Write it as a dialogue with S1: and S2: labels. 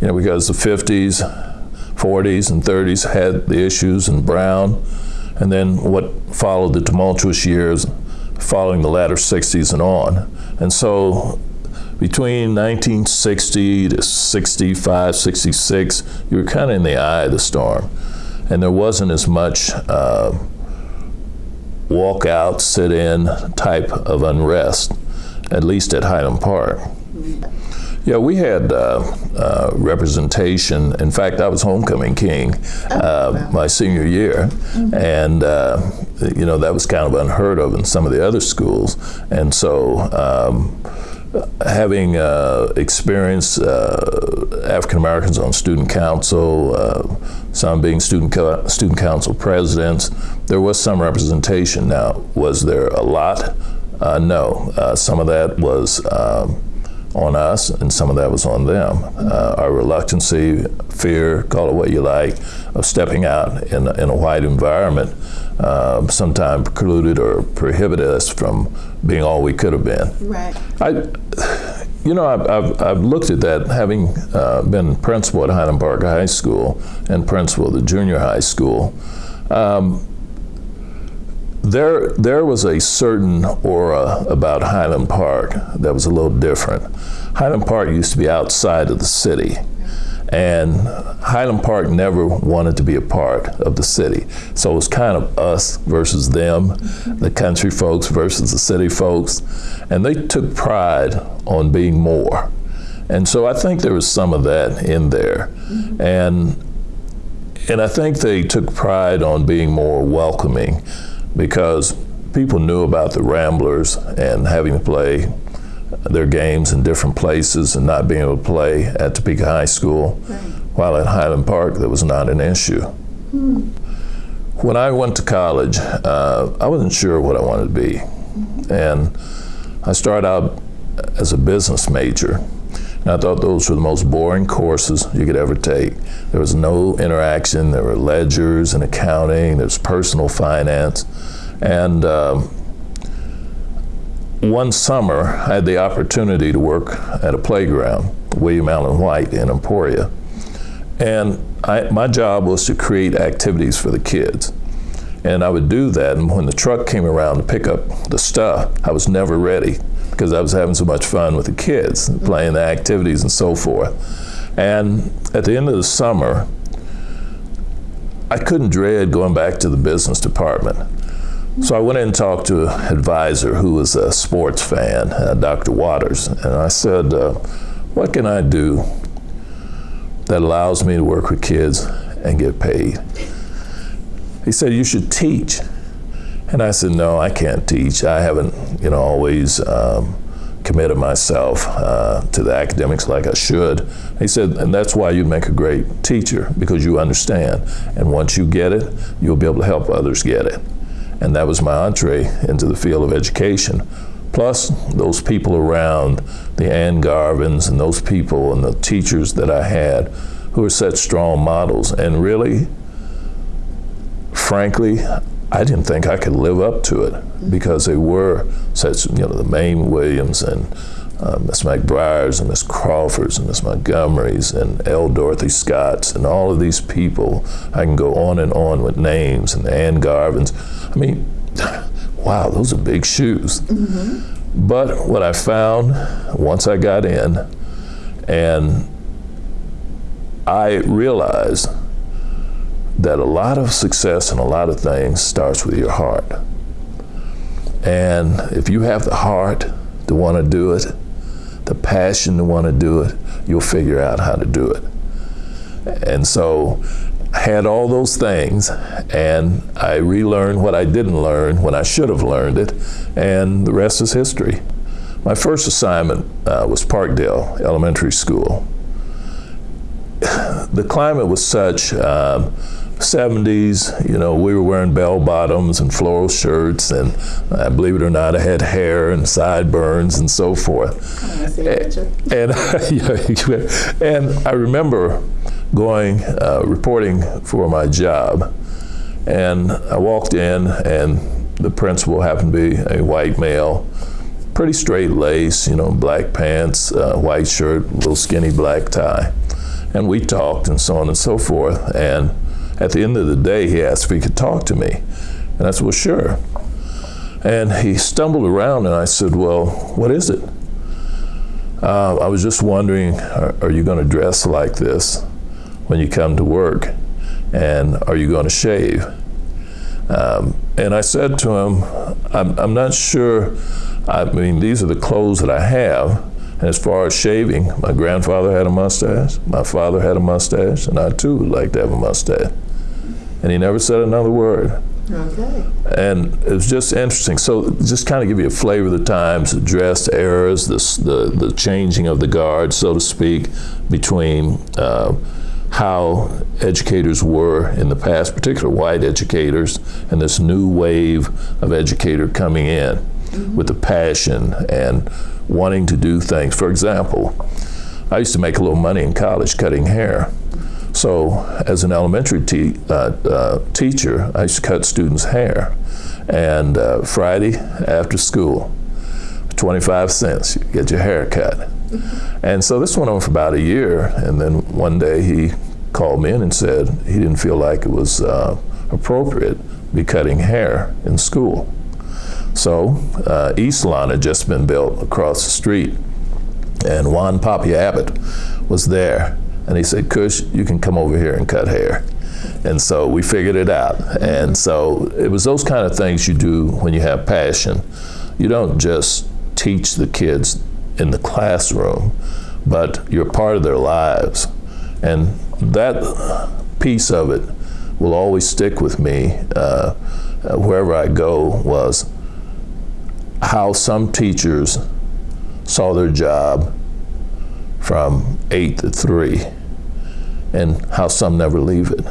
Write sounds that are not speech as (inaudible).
S1: you know, because the 50s, 40s, and 30s had the issues in Brown, and then what followed the tumultuous years following the latter 60s and on. And so between 1960 to 65, 66, you were kind of in the eye of the storm. And there wasn't as much uh, walk out, sit in type of unrest, at least at Highland Park. Yeah, we had uh, uh, representation. In fact, I was homecoming king uh, my senior year, and uh, you know that was kind of unheard of in some of the other schools. And so, um, having uh, experienced uh, African Americans on student council, some being student co student council presidents, there was some representation. Now, was there a lot? no. some of that was. Um, on us, and some of that was on them. Uh, our reluctancy, fear, call it what you like, of stepping out in, in a white environment um, sometimes precluded or prohibited us from being all we could have been.
S2: Right.
S1: I, you know, I've, I've, I've looked at that, having uh, been principal at Highland Park High School and principal at the junior high school. Um, there, there was a certain aura about Highland Park that was a little different. Highland Park used to be outside of the city, and Highland Park never wanted to be a part of the city. So it was kind of us versus them, the country folks versus the city folks, and they took pride on being more. And so I think there was some of that in there. And and I think they took pride on being more welcoming because people knew about the Ramblers and having to play their games in different places and not being able to play at Topeka High School, right. while at Highland Park that was not an issue. Hmm. When I went to college, uh, I wasn't sure what I wanted to be. And I started out as a business major. And I thought those were the most boring courses you could ever take. There was no interaction. There were ledgers and accounting. There's personal finance. And um, one summer, I had the opportunity to work at a playground, William Allen White in Emporia. And I, my job was to create activities for the kids. And I would do that, and when the truck came around to pick up the stuff, I was never ready because I was having so much fun with the kids, playing the activities and so forth. And at the end of the summer, I couldn't dread going back to the business department. So I went in and talked to an advisor who was a sports fan, uh, Dr. Waters, and I said, uh, what can I do that allows me to work with kids and get paid? He said, you should teach. And I said, no, I can't teach. I haven't, you know, always um, committed myself uh, to the academics like I should. He said, and that's why you'd make a great teacher, because you understand. And once you get it, you'll be able to help others get it. And that was my entree into the field of education. Plus, those people around, the Ann Garvins and those people and the teachers that I had who were such strong models. And really, frankly, I didn't think I could live up to it because they were such, you know, the Mame Williams and uh, Miss McBriars and Miss Crawfords and Miss Montgomerys and L. Dorothy Scotts and all of these people. I can go on and on with names and the Ann Garvins. I mean, (laughs) wow, those are big shoes. Mm -hmm. But what I found once I got in and I realized that a lot of success and a lot of things starts with your heart. And if you have the heart to want to do it, the passion to want to do it, you'll figure out how to do it. And so I had all those things, and I relearned what I didn't learn when I should have learned it, and the rest is history. My first assignment uh, was Parkdale Elementary School. (sighs) The climate was such, um, 70s, you know, we were wearing bell bottoms and floral shirts, and uh, believe it or not, I had hair and sideburns and so forth. and, (laughs) and, and I remember going, uh, reporting for my job, and I walked in, and the principal happened to be a white male, pretty straight lace, you know, black pants, uh, white shirt, little skinny black tie. And we talked and so on and so forth. And at the end of the day, he asked if he could talk to me. And I said, well, sure. And he stumbled around and I said, well, what is it? Uh, I was just wondering, are, are you going to dress like this when you come to work? And are you going to shave? Um, and I said to him, I'm, I'm not sure. I mean, these are the clothes that I have. And as far as shaving, my grandfather had a mustache, my father had a mustache, and I too would like to have a mustache. And he never said another word.
S2: Okay.
S1: And it was just interesting. So just kind of give you a flavor of the times, the dress eras, the, the, the changing of the guard, so to speak, between uh, how educators were in the past, particularly white educators, and this new wave of educator coming in with the passion and wanting to do things. For example, I used to make a little money in college cutting hair. So, as an elementary te- uh, uh, teacher, I used to cut students' hair. And uh, Friday after school, 25 cents, you get your hair cut. And so this went on for about a year. And then one day he called me in and said he didn't feel like it was uh, appropriate to be cutting hair in school. So, uh, East Lawn had just been built across the street. And Juan Papi Abbott was there. And he said, Kush, you can come over here and cut hair. And so we figured it out. And so it was those kind of things you do when you have passion. You don't just teach the kids in the classroom, but you're part of their lives. And that piece of it will always stick with me uh, wherever I go was how some teachers saw their job from eight to three, and how some never leave it.